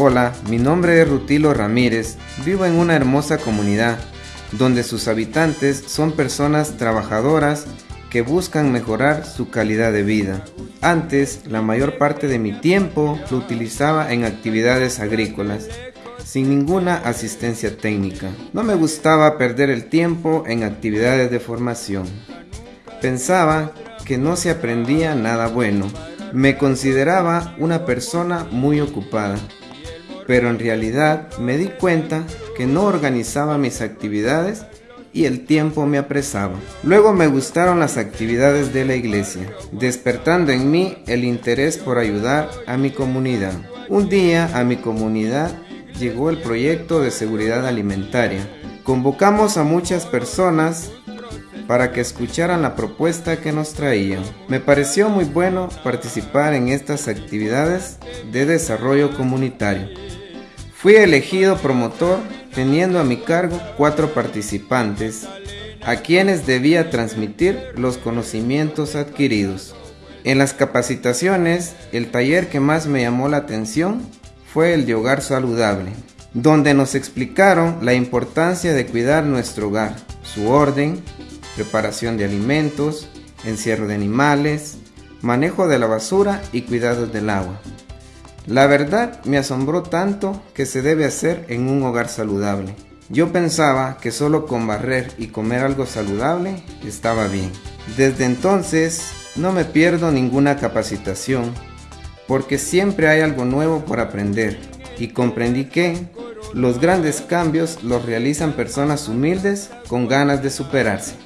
Hola, mi nombre es Rutilo Ramírez, vivo en una hermosa comunidad donde sus habitantes son personas trabajadoras que buscan mejorar su calidad de vida. Antes, la mayor parte de mi tiempo lo utilizaba en actividades agrícolas, sin ninguna asistencia técnica. No me gustaba perder el tiempo en actividades de formación. Pensaba que no se aprendía nada bueno. Me consideraba una persona muy ocupada, pero en realidad me di cuenta que no organizaba mis actividades y el tiempo me apresaba. Luego me gustaron las actividades de la iglesia, despertando en mí el interés por ayudar a mi comunidad. Un día a mi comunidad llegó el proyecto de seguridad alimentaria. Convocamos a muchas personas para que escucharan la propuesta que nos traían. Me pareció muy bueno participar en estas actividades de desarrollo comunitario. Fui elegido promotor teniendo a mi cargo cuatro participantes a quienes debía transmitir los conocimientos adquiridos. En las capacitaciones, el taller que más me llamó la atención fue el de hogar saludable, donde nos explicaron la importancia de cuidar nuestro hogar, su orden, preparación de alimentos, encierro de animales, manejo de la basura y cuidados del agua. La verdad me asombró tanto que se debe hacer en un hogar saludable. Yo pensaba que solo con barrer y comer algo saludable estaba bien. Desde entonces no me pierdo ninguna capacitación porque siempre hay algo nuevo por aprender y comprendí que los grandes cambios los realizan personas humildes con ganas de superarse.